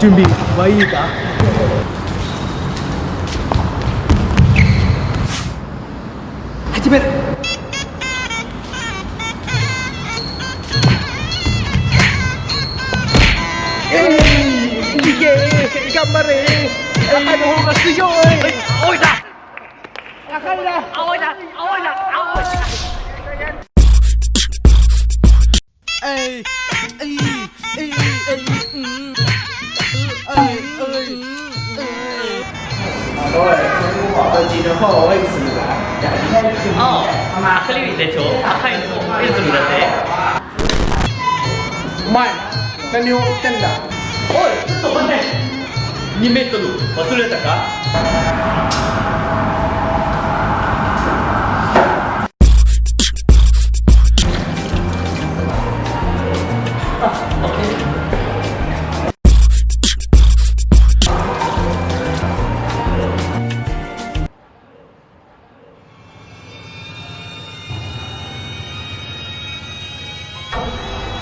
準備はいいか？始める、頑張れ。赤の方が強い。いだ。赤いだ。青いだ。青いだ。青いだ。هو ويسلم يعني اه مع خليل ده شو اخاين يزلم ده ما 何を言ってんだおいちょっと待て2メートル忘れたかあ、OK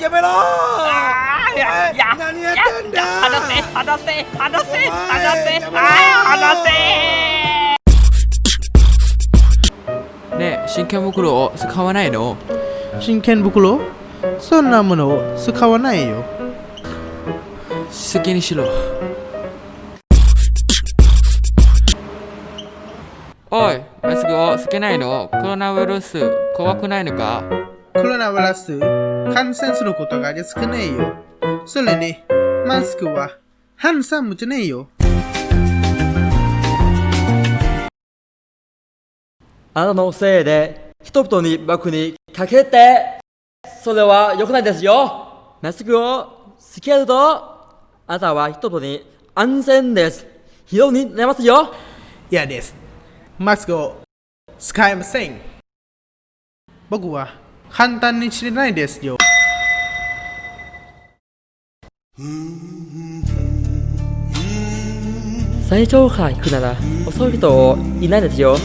やめろー。やや何やってんだ話せ話せ話せ話せ。話せ。ねえ真剣袋を使わないの？真剣袋？そんなものを使わないよ。好きにしろ。おいマスクをつけないの？コロナウイルス怖くないのか？コロナウイルス？感染することが少ないよ。それに、マスクは、ハンサムじゃねえよ。あなたのせいで、人々に僕にかけて、それは良くないですよ。マスクをつけると、あなたは人々に安全です。非常に寝ますよ。嫌です。マスクを使いません。僕は簡単に知れないですよ。最上階行くなら遅い人いないですよ。